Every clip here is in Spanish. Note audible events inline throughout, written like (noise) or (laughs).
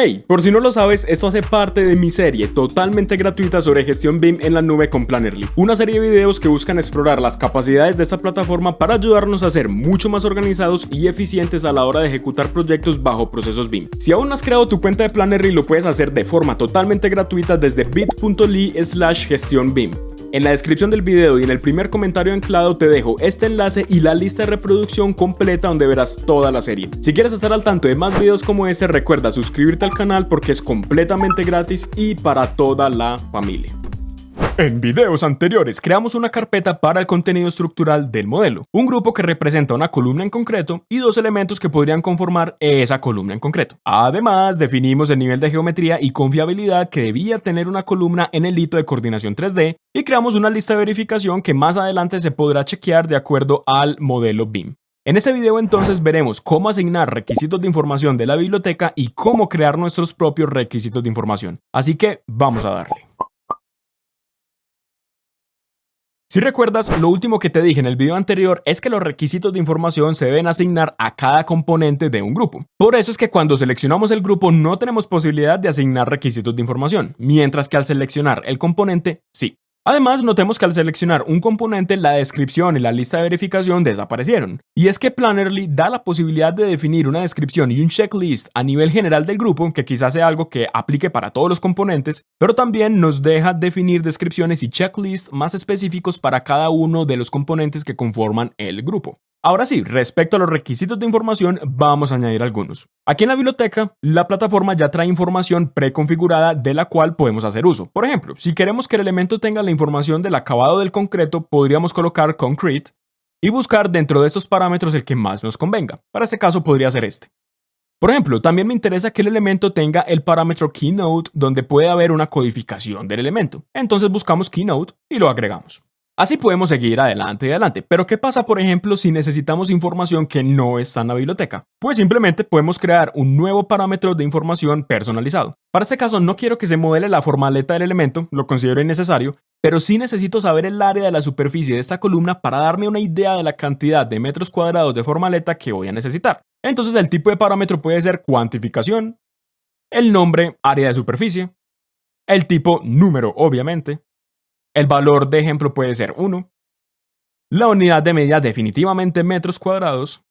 Hey, por si no lo sabes, esto hace parte de mi serie totalmente gratuita sobre gestión BIM en la nube con Plannerly, una serie de videos que buscan explorar las capacidades de esta plataforma para ayudarnos a ser mucho más organizados y eficientes a la hora de ejecutar proyectos bajo procesos BIM. Si aún no has creado tu cuenta de Plannerly, lo puedes hacer de forma totalmente gratuita desde bit.ly slash gestión BIM. En la descripción del video y en el primer comentario anclado te dejo este enlace y la lista de reproducción completa donde verás toda la serie. Si quieres estar al tanto de más videos como este, recuerda suscribirte al canal porque es completamente gratis y para toda la familia. En videos anteriores creamos una carpeta para el contenido estructural del modelo, un grupo que representa una columna en concreto y dos elementos que podrían conformar esa columna en concreto. Además, definimos el nivel de geometría y confiabilidad que debía tener una columna en el hito de coordinación 3D y creamos una lista de verificación que más adelante se podrá chequear de acuerdo al modelo BIM. En este video entonces veremos cómo asignar requisitos de información de la biblioteca y cómo crear nuestros propios requisitos de información. Así que vamos a darle. Si recuerdas, lo último que te dije en el video anterior es que los requisitos de información se deben asignar a cada componente de un grupo. Por eso es que cuando seleccionamos el grupo no tenemos posibilidad de asignar requisitos de información, mientras que al seleccionar el componente, sí. Además, notemos que al seleccionar un componente, la descripción y la lista de verificación desaparecieron. Y es que Plannerly da la posibilidad de definir una descripción y un checklist a nivel general del grupo, que quizás sea algo que aplique para todos los componentes, pero también nos deja definir descripciones y checklists más específicos para cada uno de los componentes que conforman el grupo. Ahora sí, respecto a los requisitos de información, vamos a añadir algunos. Aquí en la biblioteca, la plataforma ya trae información preconfigurada de la cual podemos hacer uso. Por ejemplo, si queremos que el elemento tenga la información del acabado del concreto, podríamos colocar concrete y buscar dentro de estos parámetros el que más nos convenga. Para este caso podría ser este. Por ejemplo, también me interesa que el elemento tenga el parámetro keynote donde puede haber una codificación del elemento. Entonces buscamos keynote y lo agregamos. Así podemos seguir adelante y adelante, pero ¿qué pasa por ejemplo si necesitamos información que no está en la biblioteca? Pues simplemente podemos crear un nuevo parámetro de información personalizado. Para este caso no quiero que se modele la formaleta del elemento, lo considero innecesario, pero sí necesito saber el área de la superficie de esta columna para darme una idea de la cantidad de metros cuadrados de formaleta que voy a necesitar. Entonces el tipo de parámetro puede ser cuantificación, el nombre área de superficie, el tipo número obviamente, el valor de ejemplo puede ser 1. La unidad de medida definitivamente metros cuadrados.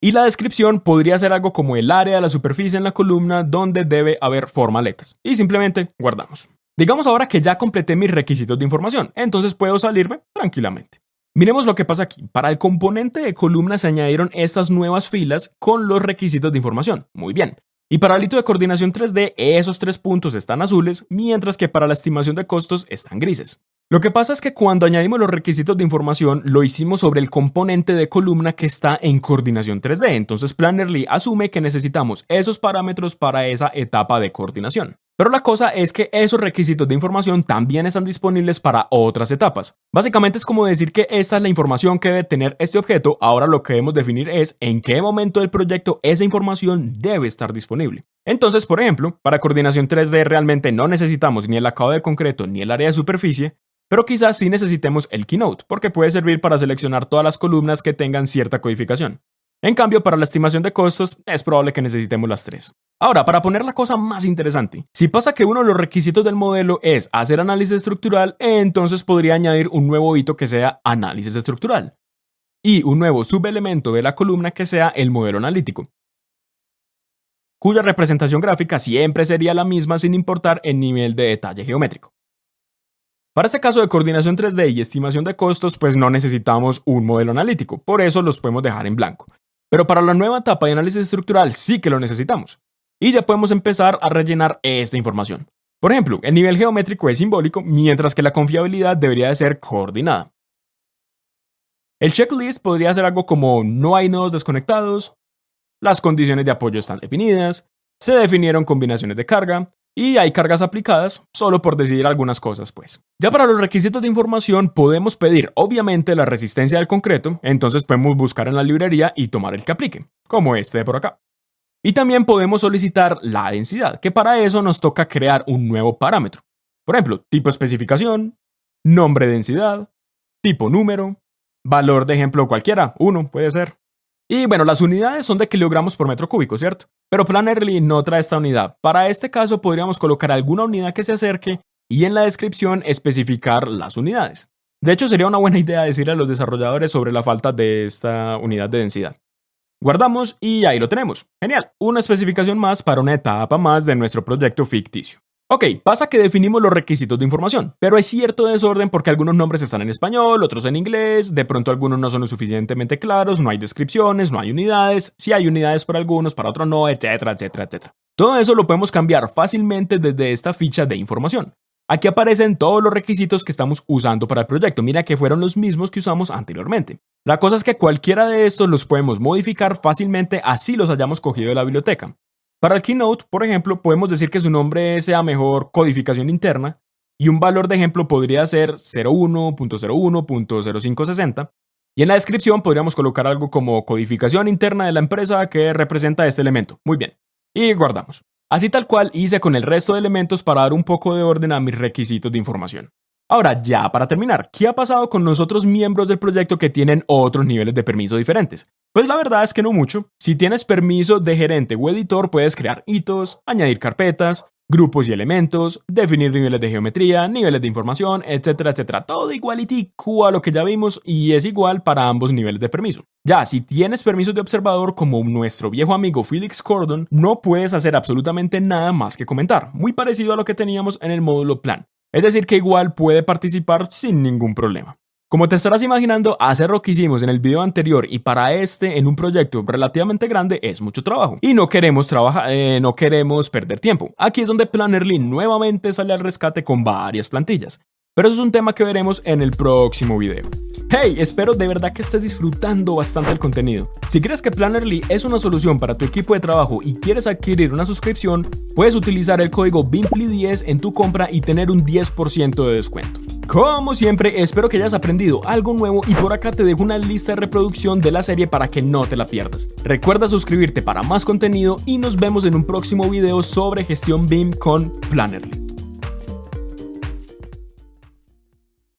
Y la descripción podría ser algo como el área de la superficie en la columna donde debe haber formaletas. Y simplemente guardamos. Digamos ahora que ya completé mis requisitos de información, entonces puedo salirme tranquilamente. Miremos lo que pasa aquí. Para el componente de columna se añadieron estas nuevas filas con los requisitos de información. Muy bien. Y para el hito de coordinación 3D, esos tres puntos están azules, mientras que para la estimación de costos están grises. Lo que pasa es que cuando añadimos los requisitos de información, lo hicimos sobre el componente de columna que está en coordinación 3D, entonces Plannerly asume que necesitamos esos parámetros para esa etapa de coordinación. Pero la cosa es que esos requisitos de información también están disponibles para otras etapas. Básicamente es como decir que esta es la información que debe tener este objeto, ahora lo que debemos definir es en qué momento del proyecto esa información debe estar disponible. Entonces, por ejemplo, para coordinación 3D realmente no necesitamos ni el acabado de concreto ni el área de superficie, pero quizás sí necesitemos el Keynote, porque puede servir para seleccionar todas las columnas que tengan cierta codificación. En cambio, para la estimación de costos, es probable que necesitemos las tres. Ahora, para poner la cosa más interesante, si pasa que uno de los requisitos del modelo es hacer análisis estructural, entonces podría añadir un nuevo hito que sea análisis estructural y un nuevo subelemento de la columna que sea el modelo analítico, cuya representación gráfica siempre sería la misma sin importar el nivel de detalle geométrico. Para este caso de coordinación 3D y estimación de costos, pues no necesitamos un modelo analítico, por eso los podemos dejar en blanco. Pero para la nueva etapa de análisis estructural sí que lo necesitamos y ya podemos empezar a rellenar esta información. Por ejemplo, el nivel geométrico es simbólico, mientras que la confiabilidad debería de ser coordinada. El checklist podría ser algo como no hay nodos desconectados, las condiciones de apoyo están definidas, se definieron combinaciones de carga, y hay cargas aplicadas, solo por decidir algunas cosas, pues. Ya para los requisitos de información podemos pedir obviamente la resistencia del concreto, entonces podemos buscar en la librería y tomar el que aplique, como este de por acá. Y también podemos solicitar la densidad, que para eso nos toca crear un nuevo parámetro. Por ejemplo, tipo especificación, nombre densidad, tipo número, valor de ejemplo cualquiera, uno puede ser. Y bueno, las unidades son de kilogramos por metro cúbico, ¿cierto? Pero Plannerly no trae esta unidad. Para este caso podríamos colocar alguna unidad que se acerque y en la descripción especificar las unidades. De hecho, sería una buena (laughs) idea decirle a los desarrolladores sobre la falta de esta unidad de densidad. Guardamos y ahí lo tenemos. Genial, una especificación más para una etapa más de nuestro proyecto ficticio. Ok, pasa que definimos los requisitos de información, pero hay cierto desorden porque algunos nombres están en español, otros en inglés, de pronto algunos no son lo suficientemente claros, no hay descripciones, no hay unidades, si hay unidades para algunos, para otros no, etcétera, etcétera, etcétera. Todo eso lo podemos cambiar fácilmente desde esta ficha de información. Aquí aparecen todos los requisitos que estamos usando para el proyecto. Mira que fueron los mismos que usamos anteriormente. La cosa es que cualquiera de estos los podemos modificar fácilmente así los hayamos cogido de la biblioteca. Para el Keynote, por ejemplo, podemos decir que su nombre sea mejor codificación interna y un valor de ejemplo podría ser 01.01.0560 y en la descripción podríamos colocar algo como codificación interna de la empresa que representa este elemento. Muy bien. Y guardamos. Así tal cual hice con el resto de elementos para dar un poco de orden a mis requisitos de información. Ahora, ya para terminar, ¿qué ha pasado con los otros miembros del proyecto que tienen otros niveles de permiso diferentes? Pues la verdad es que no mucho. Si tienes permiso de gerente o editor, puedes crear hitos, añadir carpetas, grupos y elementos, definir niveles de geometría, niveles de información, etcétera, etcétera. Todo igualitico a lo que ya vimos y es igual para ambos niveles de permiso. Ya, si tienes permiso de observador como nuestro viejo amigo Felix Cordon, no puedes hacer absolutamente nada más que comentar, muy parecido a lo que teníamos en el módulo plan. Es decir, que igual puede participar sin ningún problema. Como te estarás imaginando, hacer lo que hicimos en el video anterior y para este en un proyecto relativamente grande es mucho trabajo. Y no queremos trabajar, eh, no queremos perder tiempo. Aquí es donde Plannerly nuevamente sale al rescate con varias plantillas. Pero eso es un tema que veremos en el próximo video. Hey, espero de verdad que estés disfrutando bastante el contenido. Si crees que Plannerly es una solución para tu equipo de trabajo y quieres adquirir una suscripción, puedes utilizar el código BIMPLY10 en tu compra y tener un 10% de descuento. Como siempre, espero que hayas aprendido algo nuevo y por acá te dejo una lista de reproducción de la serie para que no te la pierdas. Recuerda suscribirte para más contenido y nos vemos en un próximo video sobre gestión BIM con Plannerly.